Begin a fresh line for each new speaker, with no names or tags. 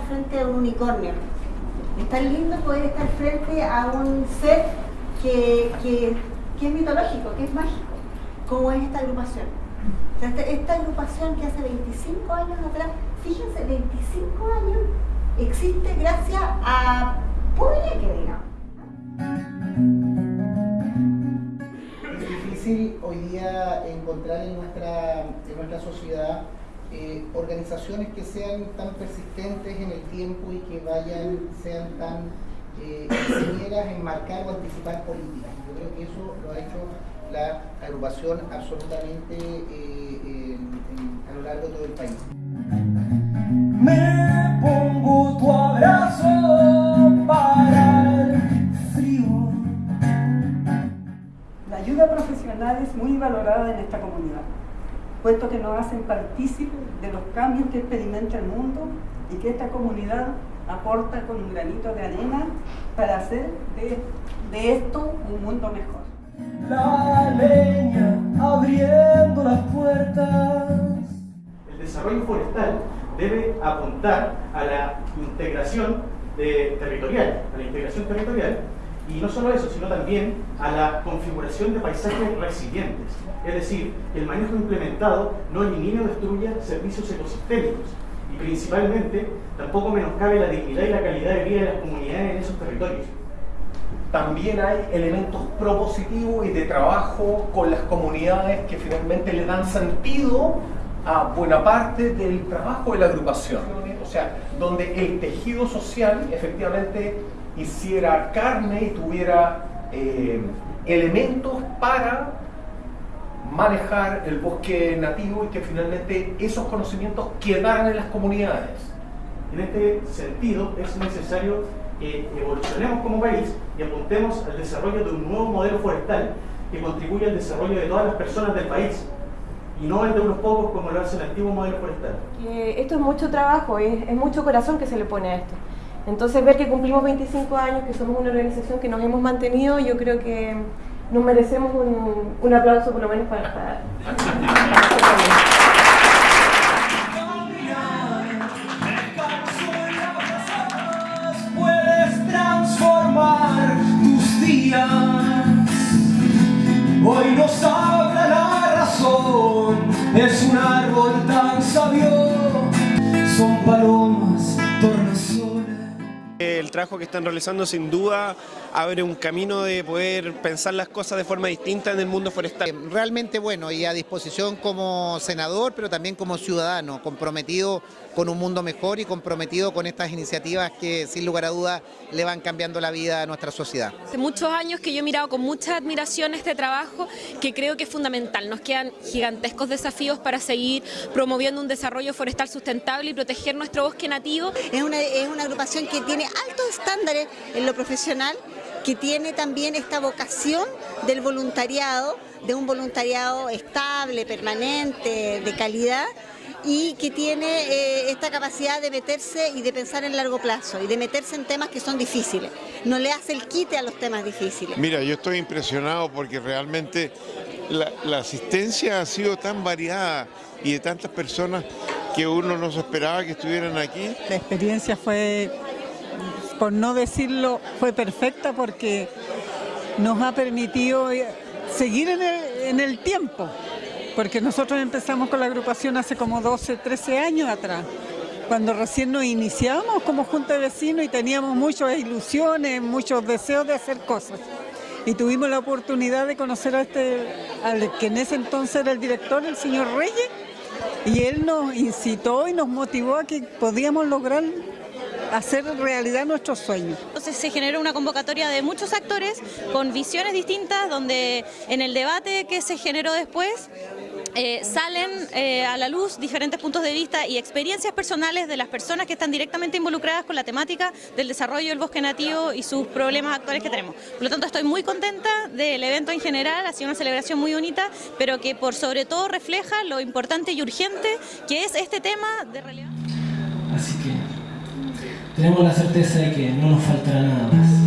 frente a un unicornio. Es tan lindo poder estar frente a un ser que, que, que es mitológico, que es mágico, como es esta agrupación. esta, agrupación que hace 25 años atrás, fíjense, 25 años, existe gracias a que digamos.
Es difícil hoy día encontrar en nuestra, en nuestra sociedad eh, organizaciones que sean tan persistentes en el tiempo y que vayan, sean tan eh, en marcar o anticipar políticas. Yo creo que eso lo ha hecho la agrupación absolutamente eh, a lo largo de todo el país.
Me pongo tu abrazo para el frío.
La ayuda profesional es muy valorada en esta comunidad puesto que nos hacen partícipes de los cambios que experimenta el mundo y que esta comunidad aporta con un granito de arena para hacer de, de esto un mundo mejor.
La leña abriendo las puertas.
El desarrollo forestal debe apuntar a la integración de territorial, a la integración territorial y no solo eso, sino también a la configuración de paisajes resilientes. Es decir, el manejo implementado no elimine o destruya servicios ecosistémicos y principalmente tampoco menoscabe la dignidad y la calidad de vida de las comunidades en esos territorios.
También hay elementos propositivos y de trabajo con las comunidades que finalmente le dan sentido a buena parte del trabajo de la agrupación. O sea, donde el tejido social efectivamente hiciera carne y tuviera eh, elementos para manejar el bosque nativo y que finalmente esos conocimientos quedaran en las comunidades.
En este sentido es necesario que evolucionemos como país y apuntemos al desarrollo de un nuevo modelo forestal que contribuya al desarrollo de todas las personas del país y no el de unos pocos como lo hace el antiguo modelo forestal.
esto es mucho trabajo, es mucho corazón que se le pone a esto. Entonces ver que cumplimos 25 años, que somos una organización que nos hemos mantenido, yo creo que nos merecemos un, aplauso por lo menos para... para.
Hoy nos habla la razón. Es un árbol tan sabio. Son palomas,
trabajo que están realizando sin duda abre un camino de poder pensar las cosas de forma distinta en el mundo forestal.
Realmente bueno y a disposición como senador, pero también como ciudadano, comprometido con un mundo mejor y comprometido con estas iniciativas que sin lugar a dudas le van cambiando la vida a nuestra sociedad.
Hace muchos años que yo he mirado con mucha admiración este trabajo que creo que es fundamental. Nos quedan gigantescos desafíos para seguir promoviendo un desarrollo forestal sustentable y proteger nuestro bosque nativo.
Es una, es una agrupación que tiene altos estándares en lo profesional, que tiene también esta vocación del voluntariado, de un voluntariado estable, permanente, de calidad, y que tiene eh, esta capacidad de meterse y de pensar en largo plazo y de meterse en temas que son difíciles. No le hace el quite a los temas difíciles.
Mira, yo estoy impresionado porque realmente la, la asistencia ha sido tan variada y de tantas personas que uno no se esperaba que estuvieran aquí.
La experiencia fue por no decirlo, fue perfecta porque nos ha permitido eh, seguir en el, tiempo, porque nosotros empezamos con la agrupación hace como 12, 13 años atrás, cuando recién nos iniciamos como junta de vecinos y teníamos muchas ilusiones, muchos deseos de hacer cosas. Y tuvimos la oportunidad de conocer a este, al que en ese entonces era el director, el señor Reyes, y él nos incitó y nos motivó a que podíamos lograr hacer realidad nuestros sueños.
Entonces se generó una convocatoria de muchos actores con visiones distintas, donde en el debate que se generó después eh, salen eh, a la luz diferentes puntos de vista y experiencias personales de las personas que están directamente involucradas con la temática del desarrollo del bosque nativo y sus problemas actuales que tenemos. Por lo tanto, estoy muy contenta del evento en general, ha sido una celebración muy bonita, pero que por sobre todo refleja lo importante y urgente que es este tema de relevancia.
Así que tenemos la certeza de que no nos faltará nada más.